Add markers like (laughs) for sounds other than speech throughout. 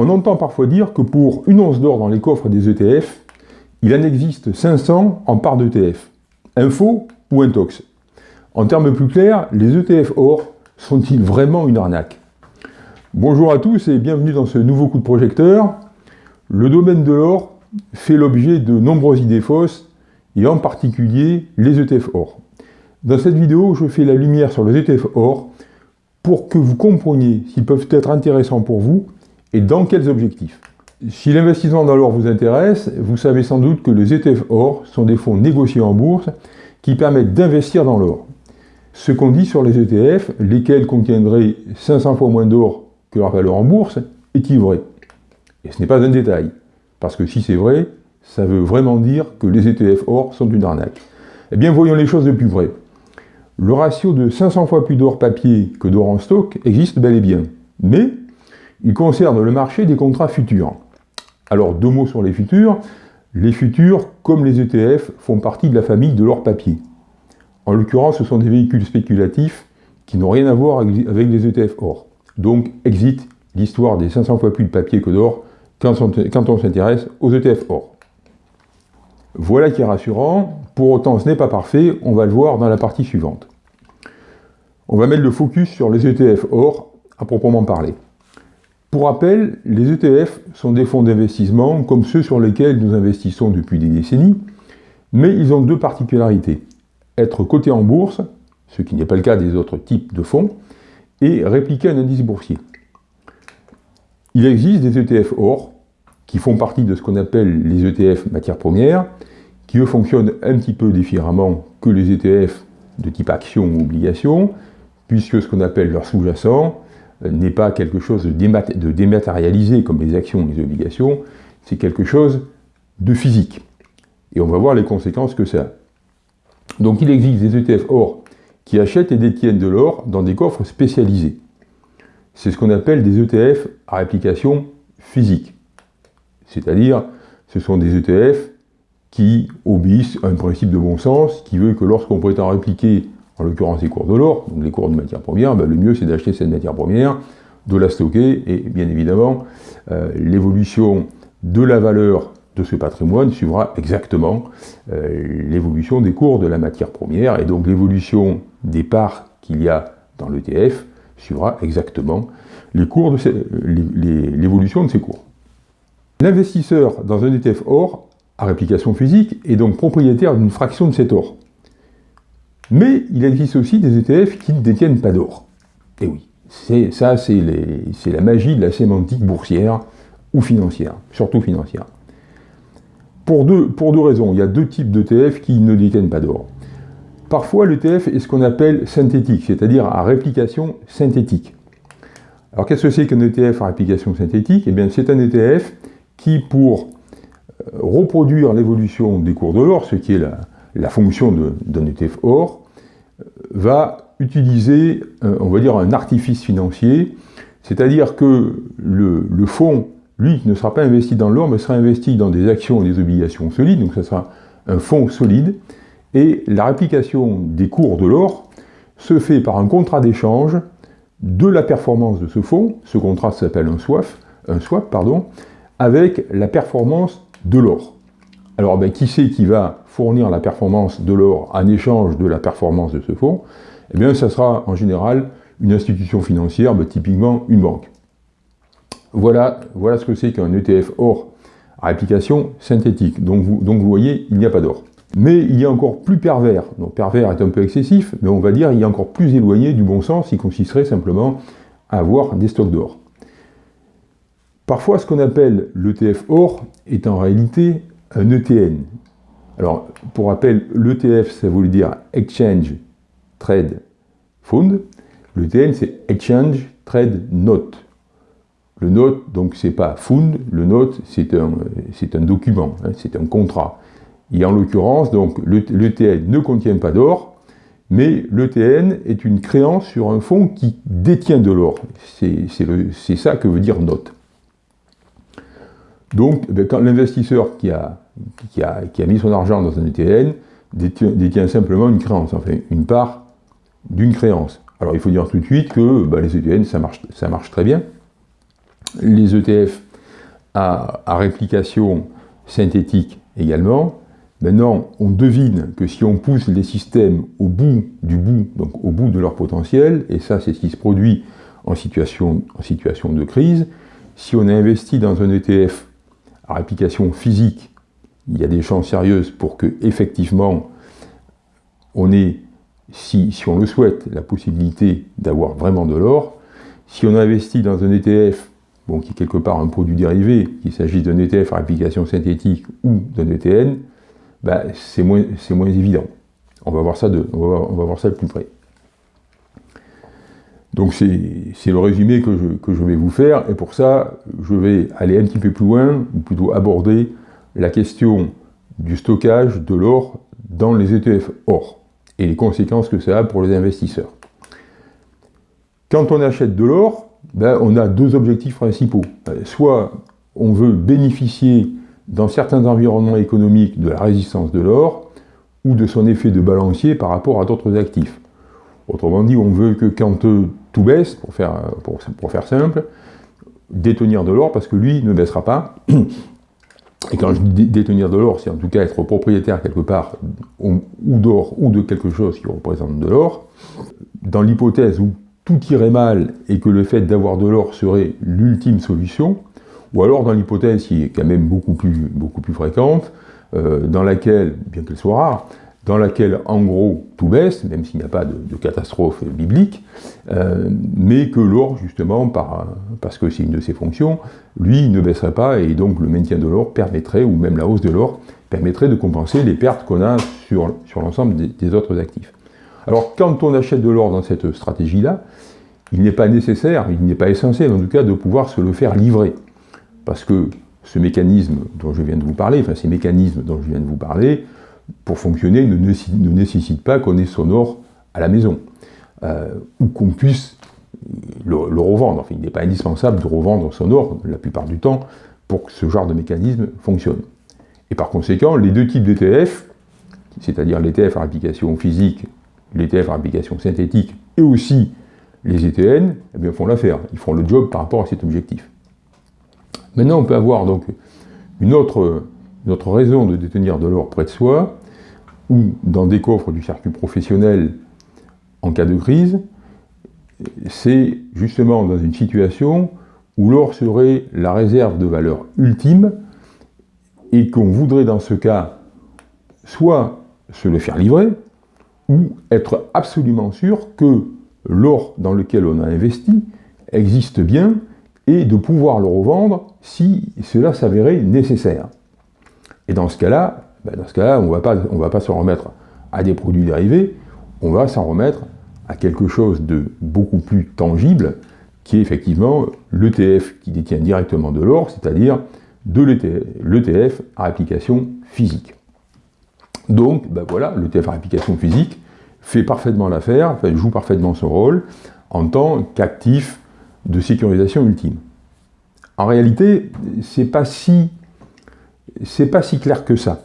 On entend parfois dire que pour une once d'or dans les coffres des ETF, il en existe 500 en part d'ETF. Info ou intox? En termes plus clairs, les ETF or sont-ils vraiment une arnaque? Bonjour à tous et bienvenue dans ce nouveau coup de projecteur. Le domaine de l'or fait l'objet de nombreuses idées fausses, et en particulier les ETF or. Dans cette vidéo, je fais la lumière sur les ETF or pour que vous compreniez s'ils peuvent être intéressants pour vous et dans quels objectifs? Si l'investissement dans l'or vous intéresse, vous savez sans doute que les ETF or sont des fonds négociés en bourse qui permettent d'investir dans l'or. Ce qu'on dit sur les ETF, lesquels contiendraient 500 fois moins d'or que leur valeur en bourse, est-il vrai? Et ce n'est pas un détail, parce que si c'est vrai, ça veut vraiment dire que les ETF or sont une arnaque. Eh bien, voyons les choses de plus près. Le ratio de 500 fois plus d'or papier que d'or en stock existe bel et bien, mais il concerne le marché des contrats futurs. Alors, deux mots sur les futurs. Les futurs, comme les ETF, font partie de la famille de l'or papier. En l'occurrence, ce sont des véhicules spéculatifs qui n'ont rien à voir avec les ETF or. Donc, exit l'histoire des 500 fois plus de papier que d'or quand on, s'intéresse aux ETF or. Voilà qui est rassurant. Pour autant, ce n'est pas parfait. On va le voir dans la partie suivante. On va mettre le focus sur les ETF or à proprement parler. Pour rappel, les ETF sont des fonds d'investissement comme ceux sur lesquels nous investissons depuis des décennies, mais ils ont deux particularités. Être cotés en bourse, ce qui n'est pas le cas des autres types de fonds, et répliquer un indice boursier. Il existe des ETF or, qui font partie de ce qu'on appelle les ETF matières premières, qui eux fonctionnent un petit peu différemment que les ETF de type action ou obligation, puisque ce qu'on appelle leur sous-jacent, n'est pas quelque chose de, dématérialisé comme les actions ou les obligations, c'est quelque chose de physique. Et on va voir les conséquences que ça a. Donc il existe des ETF or qui achètent et détiennent de l'or dans des coffres spécialisés. C'est ce qu'on appelle des ETF à réplication physique. C'est-à-dire, ce sont des ETF qui obéissent à un principe de bon sens qui veut que lorsqu'on prétend répliquer en l'occurrence les cours de l'or, donc les cours de matière première, ben, le mieux c'est d'acheter cette matière première, de la stocker, et bien évidemment, euh, l'évolution de la valeur de ce patrimoine suivra exactement euh, l'évolution des cours de la matière première, et donc l'évolution des parts qu'il y a dans l'ETF suivra exactement l'évolution de ces cours. L'investisseur dans un ETF or, à réplication physique, est donc propriétaire d'une fraction de cet or. Mais il existe aussi des ETF qui ne détiennent pas d'or. Et oui, ça c'est la magie de la sémantique boursière ou financière, surtout financière. Pour deux, pour deux raisons, il y a deux types d'ETF qui ne détiennent pas d'or. Parfois l'ETF est ce qu'on appelle synthétique, c'est-à-dire à réplication synthétique. Alors qu'est-ce que c'est qu'un ETF à réplication synthétique? Eh bien c'est un ETF qui, pour euh, reproduire l'évolution des cours de l'or, ce qui est la, la fonction d'un ETF or, va utiliser, on va dire, un artifice financier, c'est-à-dire que le, fonds, lui, ne sera pas investi dans l'or, mais sera investi dans des actions et des obligations solides, donc ça sera un fonds solide, et la réplication des cours de l'or se fait par un contrat d'échange de la performance de ce fonds, ce contrat s'appelle un swap, avec la performance de l'or. Alors, ben, qui c'est qui va fournir la performance de l'or en échange de la performance de ce fonds? Eh bien, ça sera en général une institution financière, ben, typiquement une banque. Voilà, ce que c'est qu'un ETF or à réplication synthétique. Donc vous, voyez, il n'y a pas d'or. Mais il y a encore plus pervers. Donc pervers est un peu excessif, mais on va dire il a encore plus éloigné du bon sens, qui consisterait simplement à avoir des stocks d'or. Parfois, ce qu'on appelle l'ETF or est en réalité un ETN. Alors, pour rappel, l'ETF, ça veut dire Exchange Trade Fund. L'ETN, c'est Exchange Trade Note. Le note, donc, c'est pas fund, le note, c'est un, un document, hein, c'est un contrat. Et en l'occurrence, donc, l'ETN ne contient pas d'or, mais l'ETN est une créance sur un fonds qui détient de l'or. C'est ça que veut dire note. Donc, quand l'investisseur qui a, a, mis son argent dans un ETN détient, simplement une créance, enfin une part d'une créance. Alors il faut dire tout de suite que bah, les ETN, ça marche, très bien. Les ETF à, réplication synthétique également. Maintenant, on devine que si on pousse les systèmes au bout du bout, donc au bout de leur potentiel, et ça c'est ce qui se produit en situation, en situation de crise, si on investit dans un ETF à réplication physique, il y a des chances sérieuses pour que effectivement on ait, si, on le souhaite, la possibilité d'avoir vraiment de l'or. Si on investit dans un ETF bon, qui est quelque part un produit dérivé, qu'il s'agisse d'un ETF à réplication synthétique ou d'un ETN, bah, c'est moins, évident. On va, voir ça on, va, on va voir ça de plus près. Donc c'est le résumé que je, vais vous faire, et pour ça, je vais aller un petit peu plus loin, ou plutôt aborder la question du stockage de l'or dans les ETF or, et les conséquences que ça a pour les investisseurs. Quand on achète de l'or, ben, on a deux objectifs principaux. Euh, soit on veut bénéficier dans certains environnements économiques de la résistance de l'or, ou de son effet de balancier par rapport à d'autres actifs. Autrement dit, on veut que quand euh, tout baisse, pour faire, simple, détenir de l'or, parce que lui ne baissera pas. Et quand je dis détenir de l'or, c'est en tout cas être propriétaire quelque part ou d'or ou de quelque chose qui représente de l'or. Dans l'hypothèse où tout irait mal et que le fait d'avoir de l'or serait l'ultime solution, ou alors dans l'hypothèse qui est quand même beaucoup plus, beaucoup plus fréquente, euh, dans laquelle, bien qu'elle soit rare, dans laquelle en gros tout baisse, même s'il n'y a pas de, catastrophe biblique, euh, mais que l'or justement, par, parce que c'est une de ses fonctions, lui ne baisserait pas et donc le maintien de l'or permettrait, ou même la hausse de l'or, permettrait de compenser les pertes qu'on a sur, sur l'ensemble des autres actifs. Alors quand on achète de l'or dans cette stratégie-là, il n'est pas nécessaire, il n'est pas essentiel en tout cas de pouvoir se le faire livrer. Parce que ce mécanisme dont je viens de vous parler, enfin ces mécanismes dont je viens de vous parler, pour fonctionner, ne, nécessitent pas qu'on ait son or à la maison. Euh, ou qu'on puisse le, revendre. Enfin, il n'est pas indispensable de revendre son or la plupart du temps pour que ce genre de mécanisme fonctionne. Et par conséquent, les deux types d'ETF, c'est-à-dire l'ETF à application physique l'ETF à application synthétique et aussi les ETN, eh font l'affaire. Ils font le job par rapport à cet objectif. Maintenant, on peut avoir donc une autre, raison de détenir de l'or près de soi, ou dans des coffres du circuit professionnel en cas de crise, c'est justement dans une situation où l'or serait la réserve de valeur ultime et qu'on voudrait dans ce cas soit se le faire livrer, ou être absolument sûr que l'or dans lequel on a investi existe bien et de pouvoir le revendre si cela s'avérait nécessaire. Et dans ce cas-là, ben dans ce cas-là, on ne va pas s'en remettre à des produits dérivés, on va s'en remettre à quelque chose de beaucoup plus tangible, qui est effectivement l'ETF qui détient directement de l'or, c'est-à-dire de l'ETF à application physique. Donc, ben voilà, l'ETF à application physique fait parfaitement l'affaire, joue parfaitement son rôle en tant qu'actif de sécurisation ultime. En réalité, c'est pas si c'est pas si clair que ça.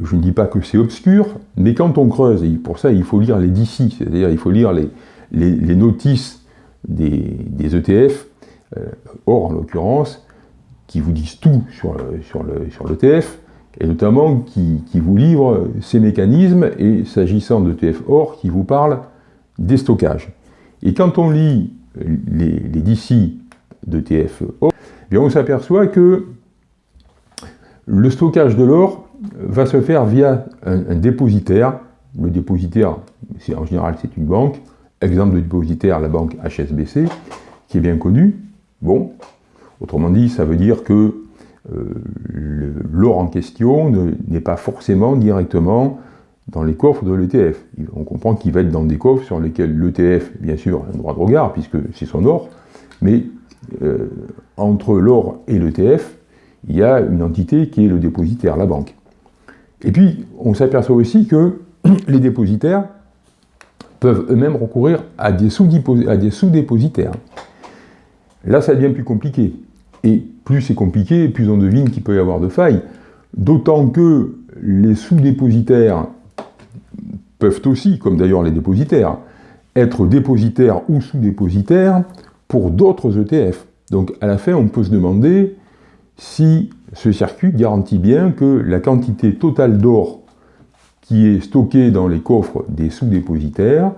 Je ne dis pas que c'est obscur, mais quand on creuse, et pour ça il faut lire les DC, c'est-à-dire il faut lire les, les, notices des, des ETF, euh, or en l'occurrence, qui vous disent tout sur l'ETF, sur le, sur et notamment qui, vous livre ces mécanismes, et s'agissant de TF-OR, qui vous parle des stockages. Et quand on lit les, les DC de TF-OR, eh on s'aperçoit que le stockage de l'or va se faire via un, dépositaire. Le dépositaire, en général, c'est une banque. Exemple de dépositaire, la banque HSBC, qui est bien connue. Bon, autrement dit, ça veut dire que euh, l'or en question n'est pas forcément directement dans les coffres de l'ETF. On comprend qu'il va être dans des coffres sur lesquels l'ETF, bien sûr, a un droit de regard, puisque c'est son or, mais euh, entre l'or et l'ETF, il y a une entité qui est le dépositaire, la banque. Et puis, on s'aperçoit aussi que (clears throat) les dépositaires peuvent eux-mêmes recourir à des sous-dépositaires. Là, ça devient plus compliqué. Et plus c'est compliqué, plus on devine qu'il peut y avoir de failles. D'autant que les sous-dépositaires peuvent aussi, comme d'ailleurs les dépositaires, être dépositaires ou sous-dépositaires pour d'autres ETF. Donc à la fin, on peut se demander si ce circuit garantit bien que la quantité totale d'or qui est stockée dans les coffres des sous-dépositaires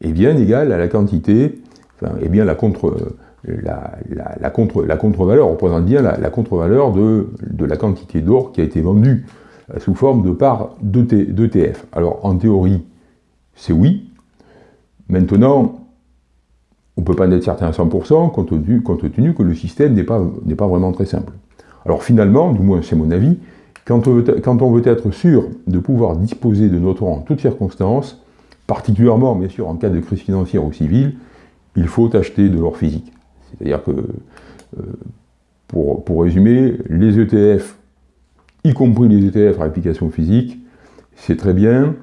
est bien égale à la quantité, enfin, est bien la contre, la, la, contre, la contre-valeur, représente bien la, contre-valeur de, la quantité d'or qui a été vendue euh, sous forme de part d'ETF. Alors en théorie, c'est oui. Maintenant, on ne peut pas être certain à 100% compte tenu, que le système n'est pas vraiment très simple. Alors finalement, du moins c'est mon avis, quand on, veut, être sûr de pouvoir disposer de notre en toutes circonstances, particulièrement bien sûr en cas de crise financière ou civile, il faut acheter de l'or physique. C'est-à-dire que, euh, pour, pour, résumer, les ETF, y compris les ETF à application physique, c'est très bien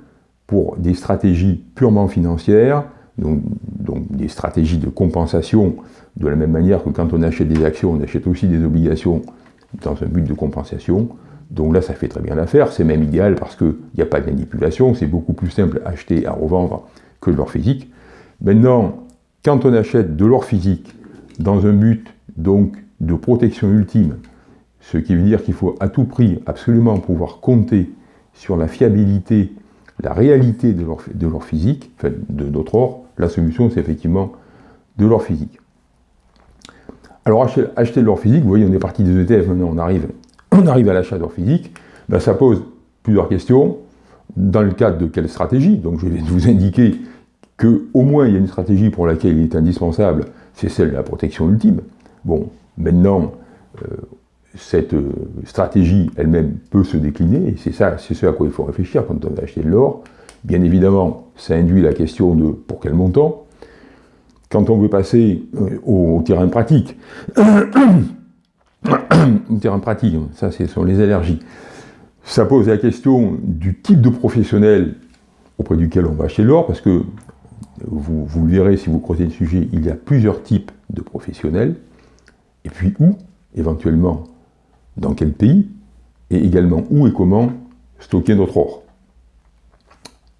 pour des stratégies purement financières, donc, donc, des stratégies de compensation, de la même manière que quand on achète des actions, on achète aussi des obligations dans un but de compensation. Donc là, ça fait très bien l'affaire, c'est même idéal parce qu'il n'y a pas de manipulation, c'est beaucoup plus simple à acheter et à revendre que de l'or physique. Maintenant, quand on achète de l'or physique dans un but donc de protection ultime, ce qui veut dire qu'il faut à tout prix absolument pouvoir compter sur la fiabilité, la réalité de l'or physique, enfin de notre or, la solution c'est effectivement de l'or physique. Alors acheter, de l'or physique, vous voyez on est parti des ETF, maintenant on arrive, (clears throat) on arrive à l'achat d'or physique, ben, ça pose plusieurs questions. Dans le cadre de quelle stratégie? Donc je vais (laughs) vous indiquer qu'au moins il y a une stratégie pour laquelle il est indispensable c'est celle de la protection ultime. Bon, maintenant, euh, cette euh, stratégie elle-même peut se décliner, et c'est ça, c'est ce à quoi il faut réfléchir quand on va acheter de l'or. Bien évidemment, ça induit la question de pour quel montant. Quand on veut passer euh, au, terrain pratique, (coughs) au terrain pratique, ça ce sont les allergies, ça pose la question du type de professionnel auprès duquel on va acheter l'or, parce que vous, le verrez si vous creusez le sujet, il y a plusieurs types de professionnels, et puis où, éventuellement, dans quel pays, et également où et comment stocker notre or.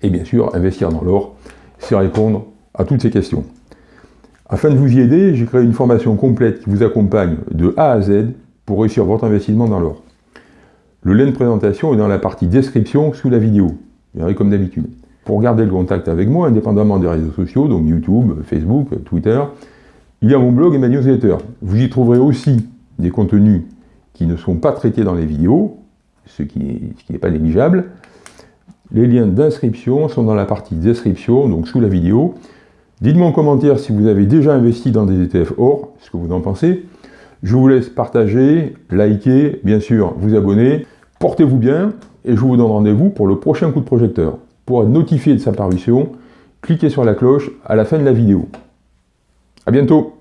Et bien sûr, investir dans l'or, c'est répondre à toutes ces questions. Afin de vous y aider, j'ai créé une formation complète qui vous accompagne de A à Z pour réussir votre investissement dans l'or. Le lien de présentation est dans la partie description sous la vidéo, comme d'habitude. Pour garder le contact avec moi, indépendamment des réseaux sociaux, donc YouTube, Facebook, Twitter, il y a mon blog et ma newsletter. Vous y trouverez aussi des contenus qui ne sont pas traités dans les vidéos, ce qui n'est pas négligeable. Les liens d'inscription sont dans la partie description, donc sous la vidéo. Dites-moi en commentaire si vous avez déjà investi dans des ETF or, ce que vous en pensez. Je vous laisse partager, liker, bien sûr, vous abonner. Portez-vous bien et je vous donne rendez-vous pour le prochain coup de projecteur. Pour être notifié de sa parution, cliquez sur la cloche à la fin de la vidéo. A bientôt